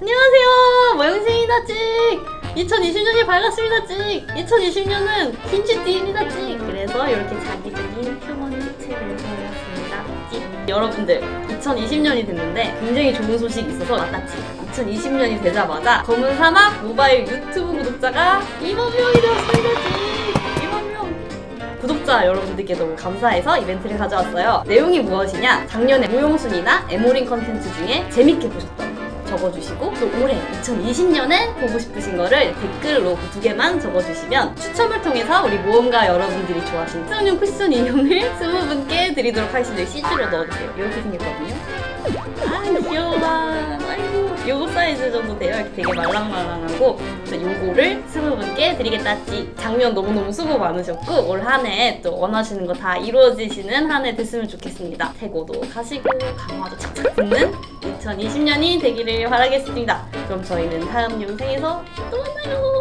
안녕하세요. 모영생이다 찍. 2020년이 밝았습니다 찍. 2020년은 김치띠입니다 찍. 그래서 이렇게 자기적인 휴먼 색채를 보였습니다 찍. 여러분들 2020년이 됐는데 굉장히 좋은 소식이 있어서 맞다치 2020년이 되자마자 검은 사막 모바일 유튜브 구독자가 2만 명이 되었습니다 찍. 2만 명. 구독자 여러분들께 너무 감사해서 이벤트를 가져왔어요. 내용이 무엇이냐? 작년에 무용순이나 에모링 컨텐츠 중에 재밌게 보셨던 거 적어주시고 또 올해 2020년에 보고 싶으신 거를 댓글로 그 두 개만 적어주시면 추첨을 통해서 우리 모험가 여러분들이 좋아하시는 수영용 쿠션 인형을 20분께 드리도록 하겠습니다. CG로 넣어주세요. 이렇게 생겼거든요. 아 귀여워. 아이고 요거 사이즈 정도 돼요. 이렇게 되게 말랑말랑하고 그래서 요거를 20분께 드리겠다지. 작년 너무너무 수고 많으셨고 올 한 해 또 원하시는 거 다 이루어지시는 한 해 됐으면 좋겠습니다. 태고도 가시고 강화도 착착 붙는 2020년이 되기를 바라겠습니다. 그럼 저희는 다음 영상에서 또 만나요.